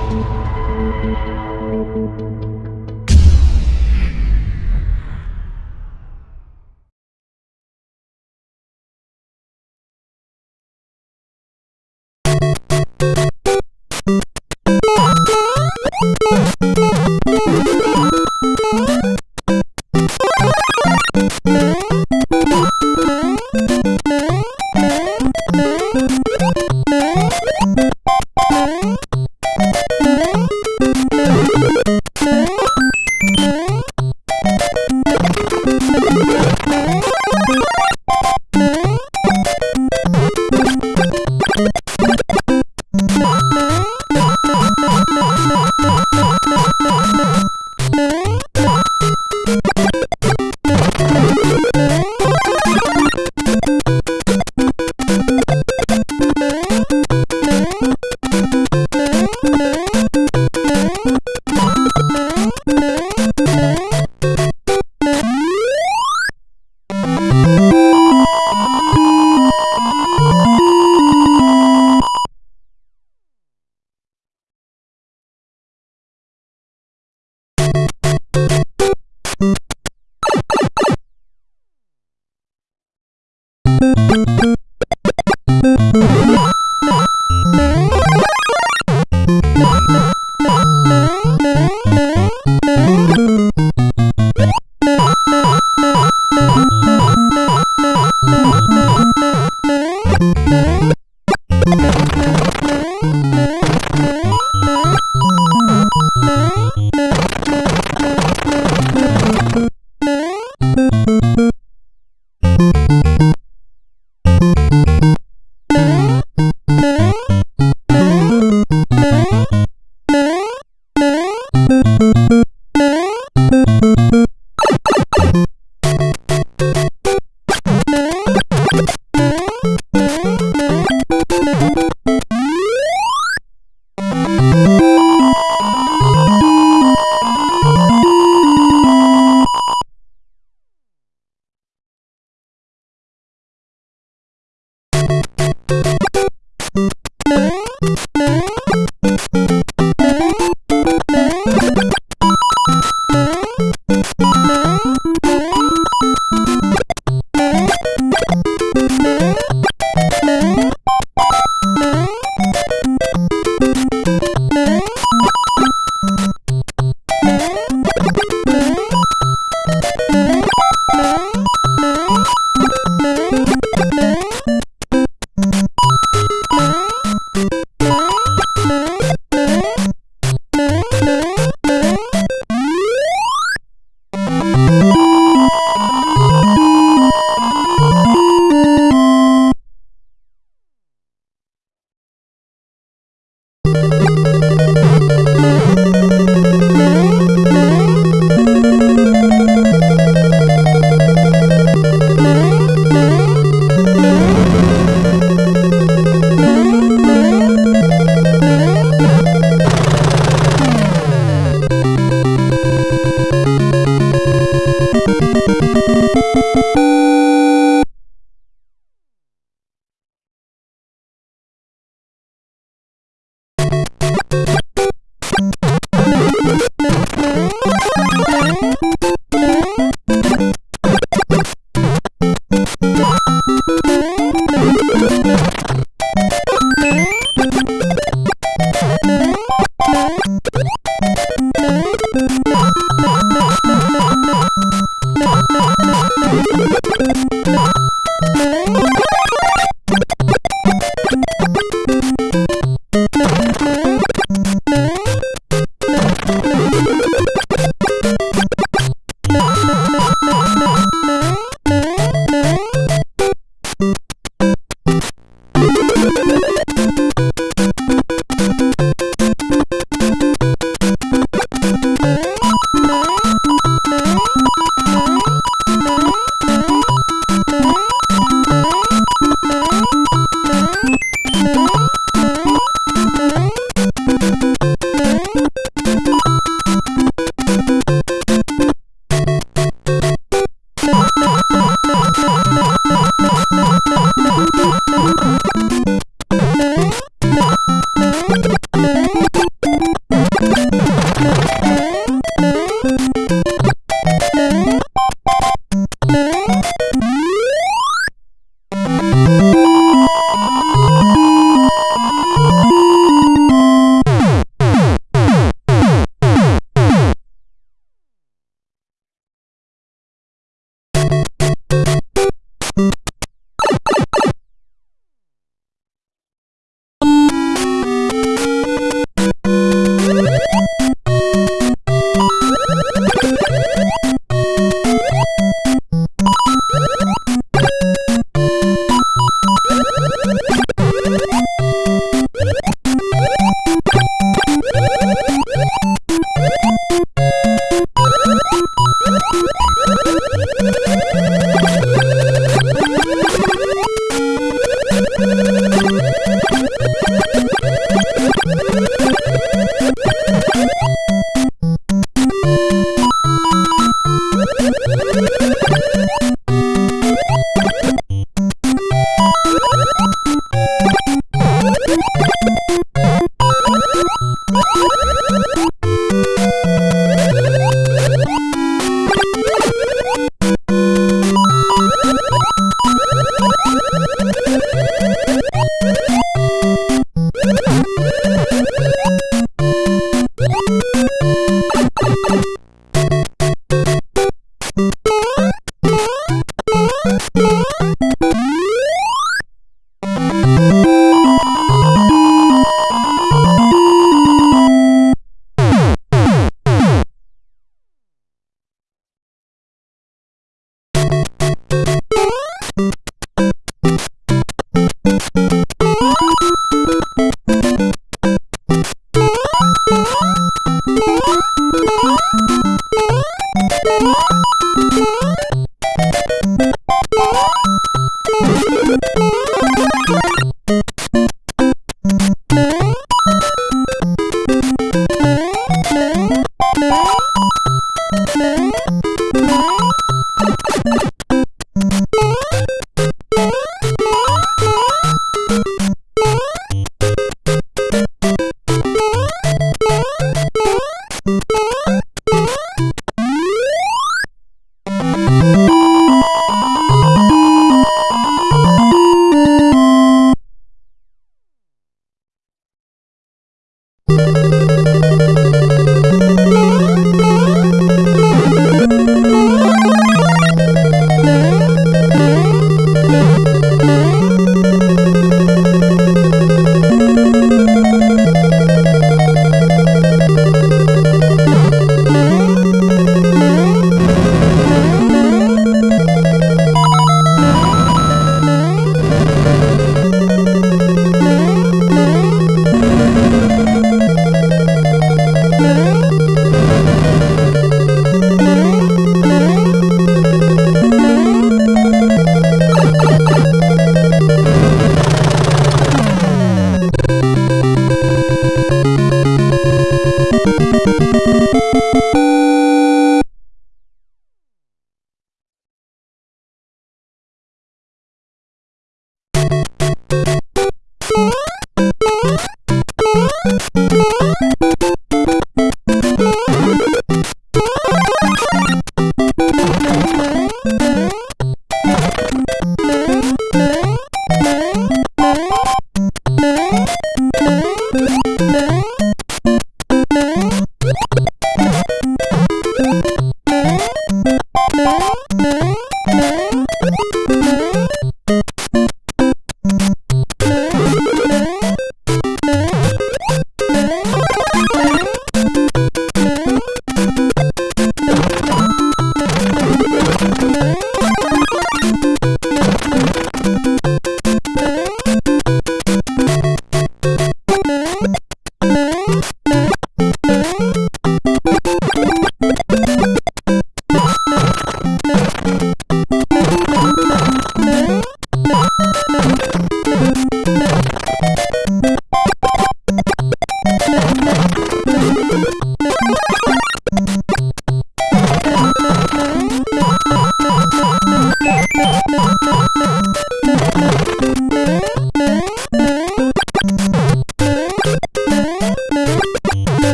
you Música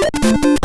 Thank you.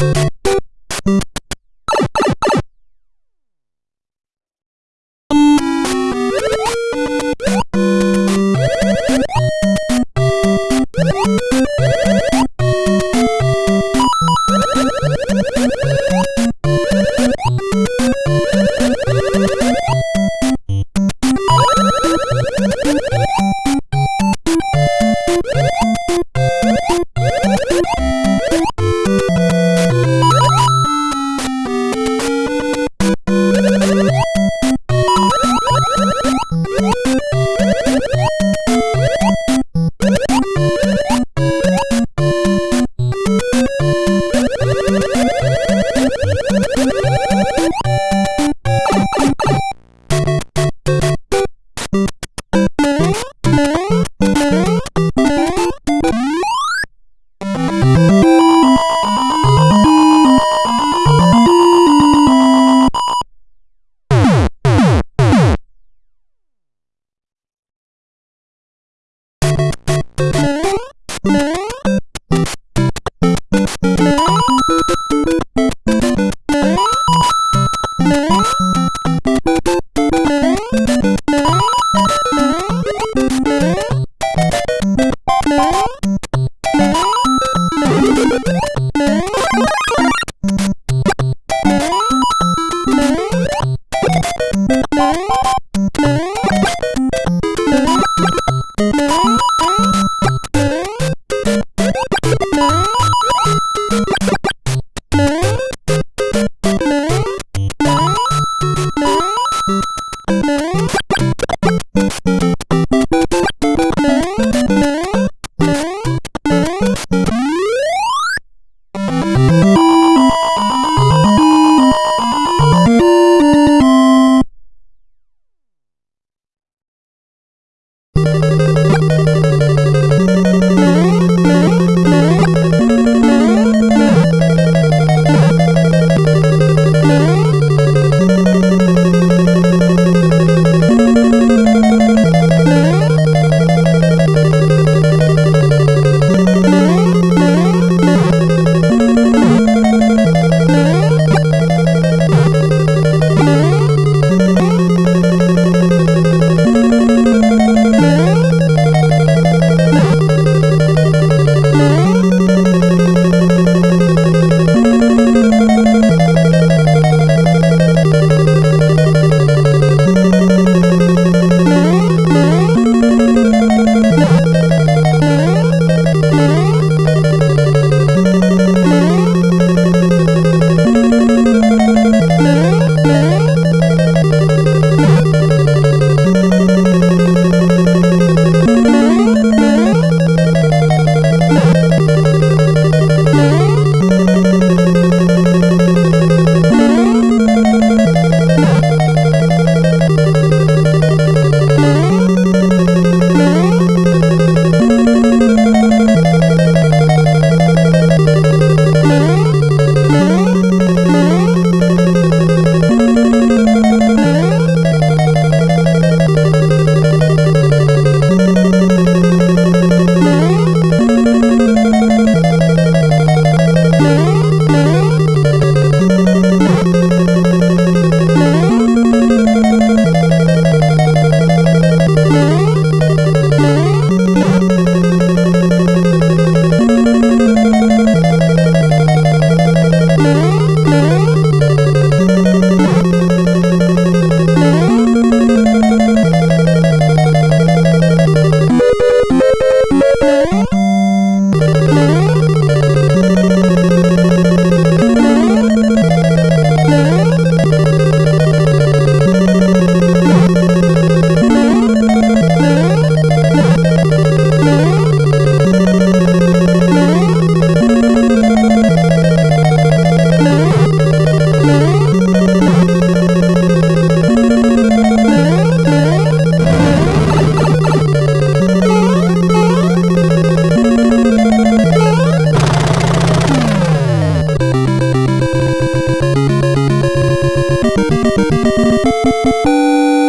you Thank you. Música